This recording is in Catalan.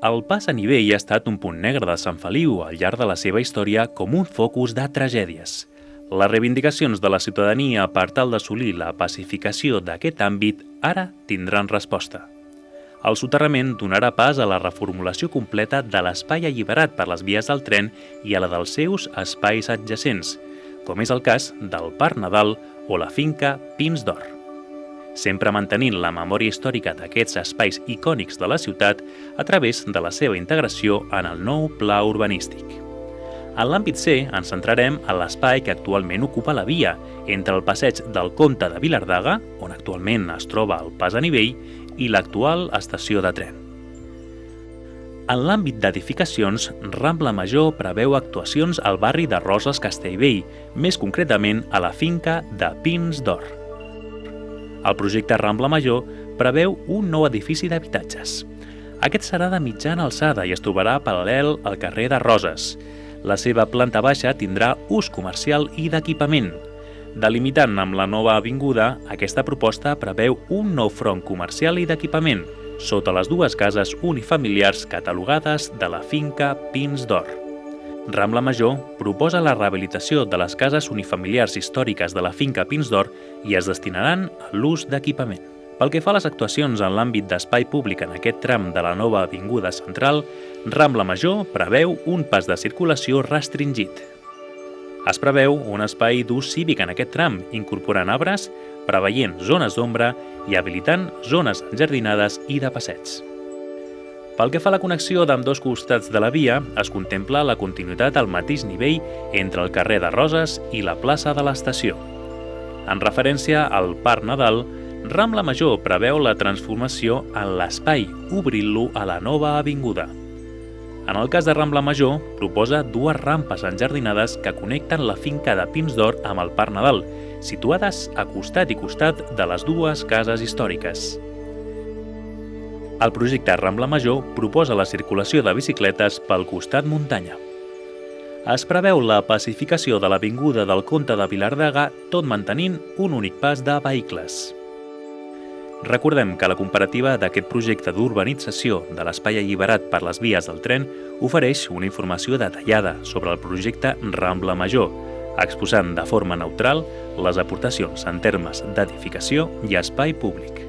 El pas a nivell ha estat un punt negre de Sant Feliu al llarg de la seva història com un focus de tragèdies. Les reivindicacions de la ciutadania per tal d'assolir la pacificació d'aquest àmbit ara tindran resposta. El soterrament donarà pas a la reformulació completa de l'espai alliberat per les vies del tren i a la dels seus espais adjacents, com és el cas del Parc Nadal o la finca Pins d'Or sempre mantenint la memòria històrica d'aquests espais icònics de la ciutat a través de la seva integració en el nou pla urbanístic. En l'àmbit C ens centrarem en l'espai que actualment ocupa la via entre el passeig del Comte de Vilardaga, on actualment es troba el pas a nivell, i l'actual estació de tren. En l'àmbit d'edificacions, Rambla Major preveu actuacions al barri de Roses Castellvell, més concretament a la finca de Pins d'Or. El projecte Rambla Major preveu un nou edifici d'habitatges. Aquest serà de mitjana alçada i es trobarà paral·lel al carrer de Roses. La seva planta baixa tindrà ús comercial i d'equipament. Delimitant amb la nova avinguda, aquesta proposta preveu un nou front comercial i d'equipament, sota les dues cases unifamiliars catalogades de la finca Pins d'Or. Rambla Major proposa la rehabilitació de les cases unifamiliars històriques de la finca Pins d'Or i es destinaran a l'ús d'equipament. Pel que fa a les actuacions en l'àmbit d'espai públic en aquest tram de la nova Avinguda Central, Rambla Major preveu un pas de circulació restringit. Es preveu un espai d'ús cívic en aquest tram, incorporant arbres, preveient zones d'ombra i habilitant zones enjardinades i de passeig. Pel que fa a la connexió d'amb dos costats de la via, es contempla la continuïtat al mateix nivell entre el carrer de Roses i la plaça de l'estació. En referència al Parc Nadal, Rambla Major preveu la transformació en l'espai, obrint-lo a la nova avinguda. En el cas de Rambla Major, proposa dues rampes enjardinades que connecten la finca de Pins d'Or amb el Parc Nadal, situades a costat i costat de les dues cases històriques. El projecte Rambla Major proposa la circulació de bicicletes pel costat muntanya. Es preveu la pacificació de l'avinguda del Comte de Vilardaga tot mantenint un únic pas de vehicles. Recordem que la comparativa d'aquest projecte d'urbanització de l'espai alliberat per les vies del tren ofereix una informació detallada sobre el projecte Rambla Major, exposant de forma neutral les aportacions en termes d'edificació i espai públic.